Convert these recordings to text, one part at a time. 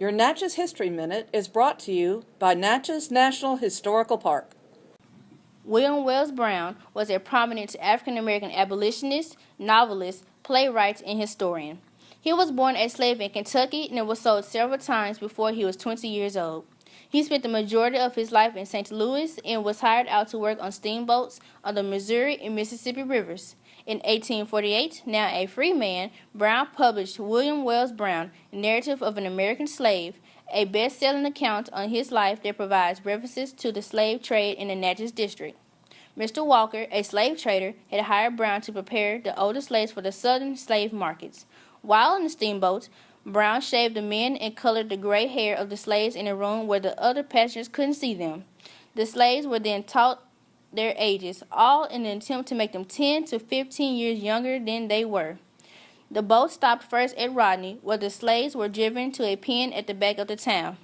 Your Natchez History Minute is brought to you by Natchez National Historical Park. William Wells Brown was a prominent African American abolitionist, novelist, playwright, and historian. He was born a slave in Kentucky and was sold several times before he was 20 years old. He spent the majority of his life in St. Louis and was hired out to work on steamboats on the Missouri and Mississippi rivers. In 1848, now a free man, Brown published William Wells Brown, Narrative of an American Slave, a best-selling account on his life that provides references to the slave trade in the Natchez District. Mr. Walker, a slave trader, had hired Brown to prepare the older slaves for the southern slave markets. While on the steamboats, Brown shaved the men and colored the gray hair of the slaves in a room where the other passengers couldn't see them. The slaves were then taught their ages, all in an attempt to make them 10 to 15 years younger than they were. The boat stopped first at Rodney, where the slaves were driven to a pen at the back of the town.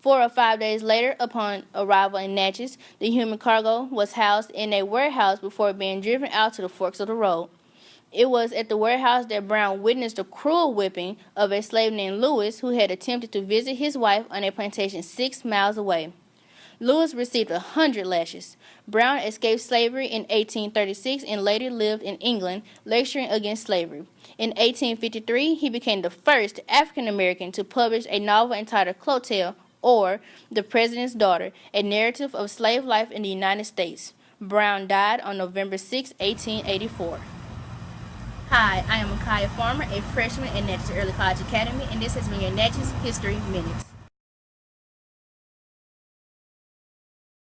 Four or five days later, upon arrival in Natchez, the human cargo was housed in a warehouse before being driven out to the forks of the road. It was at the warehouse that Brown witnessed the cruel whipping of a slave named Lewis who had attempted to visit his wife on a plantation six miles away. Lewis received a hundred lashes. Brown escaped slavery in 1836 and later lived in England, lecturing against slavery. In 1853, he became the first African American to publish a novel entitled Clotel, or The President's Daughter, a narrative of slave life in the United States. Brown died on November 6, 1884. Hi, I am Micaiah Farmer, a freshman at Natchez Early College Academy, and this has been your Natchez History Minute.